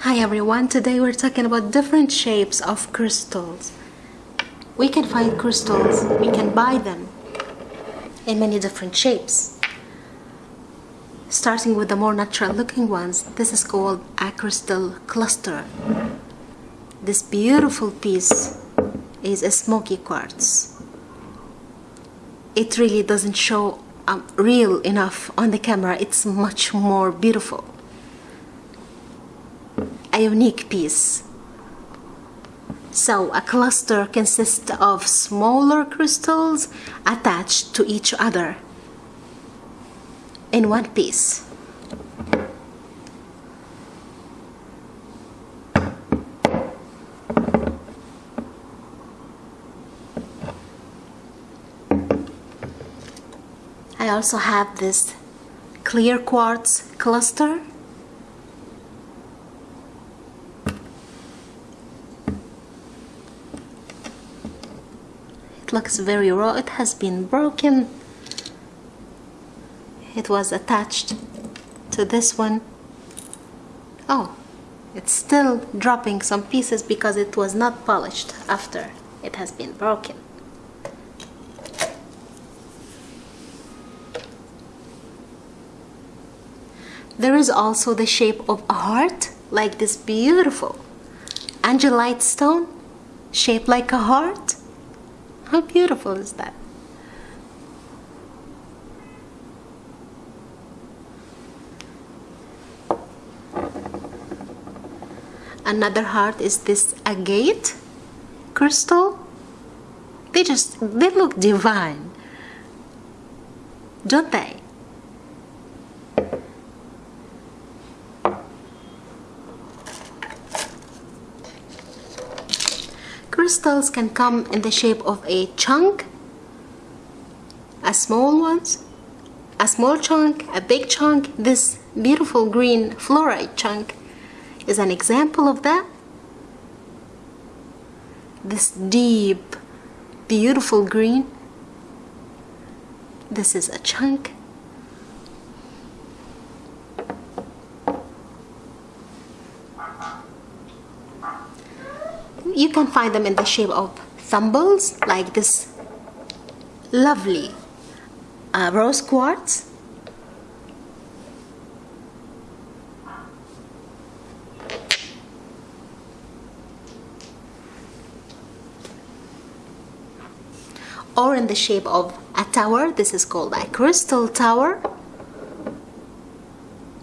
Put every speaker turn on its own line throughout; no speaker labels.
Hi everyone, today we're talking about different shapes of crystals. We can find crystals, we can buy them in many different shapes. Starting with the more natural looking ones, this is called a crystal cluster. This beautiful piece is a smoky quartz. It really doesn't show um, real enough on the camera, it's much more beautiful a unique piece. So a cluster consists of smaller crystals attached to each other in one piece. I also have this clear quartz cluster looks very raw. It has been broken. It was attached to this one. Oh it's still dropping some pieces because it was not polished after it has been broken. There is also the shape of a heart like this beautiful angelite stone shaped like a heart how beautiful is that? Another heart is this agate crystal. They just, they look divine, don't they? Crystals can come in the shape of a chunk, a small ones, a small chunk, a big chunk. This beautiful green fluorite chunk is an example of that. This deep, beautiful green. This is a chunk. You can find them in the shape of thimbles like this lovely uh, rose quartz. Or in the shape of a tower this is called a crystal tower.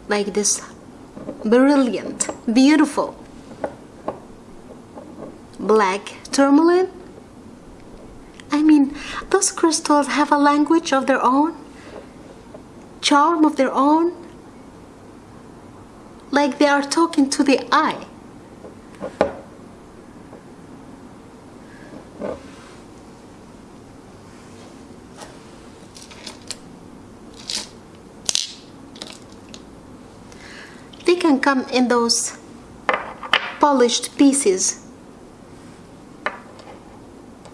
Like this brilliant beautiful black tourmaline? I mean, those crystals have a language of their own, charm of their own, like they are talking to the eye. They can come in those polished pieces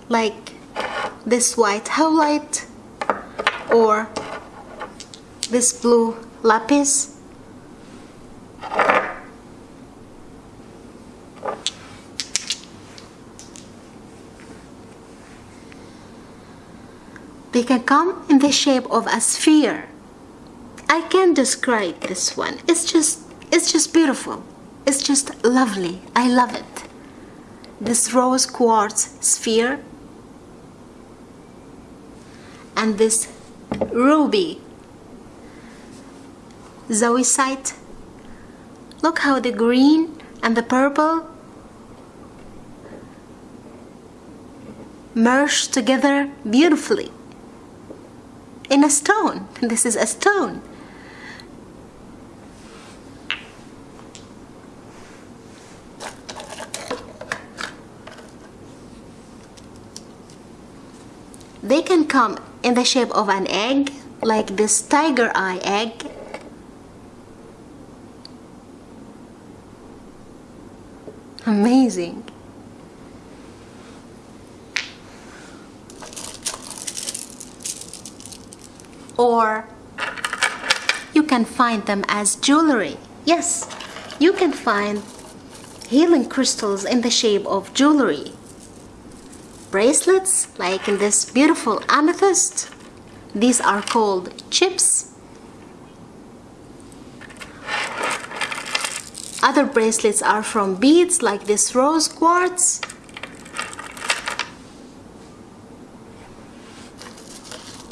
like this white howlite or this blue lapis. They can come in the shape of a sphere. I can't describe this one. It's just it's just beautiful. It's just lovely. I love it. This rose quartz sphere and this ruby. Zoisite look how the green and the purple merge together beautifully. In a stone. This is a stone. They can come in the shape of an egg like this tiger eye egg. Amazing. Or you can find them as jewelry. Yes you can find healing crystals in the shape of jewelry. Bracelets, like in this beautiful amethyst. These are called chips. Other bracelets are from beads, like this rose quartz.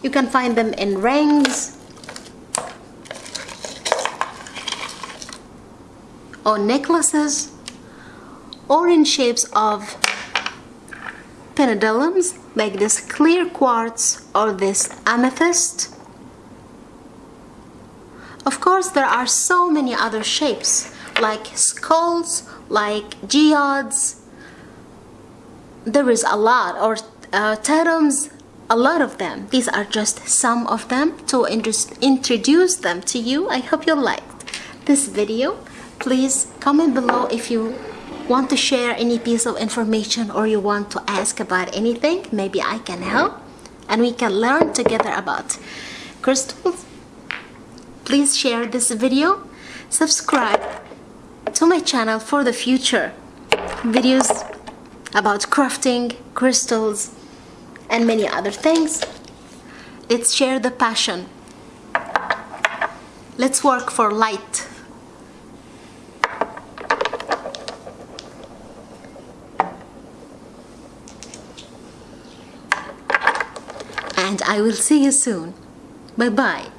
You can find them in rings or necklaces or in shapes of pendulums like this clear quartz or this amethyst. Of course, there are so many other shapes like skulls, like geodes. There is a lot, or uh, totems, a lot of them. These are just some of them to introduce them to you. I hope you liked this video. Please comment below if you want to share any piece of information or you want to ask about anything. Maybe I can help and we can learn together about crystals. Please share this video. Subscribe to my channel for the future videos about crafting, crystals, and many other things. Let's share the passion. Let's work for light. And I will see you soon. Bye bye.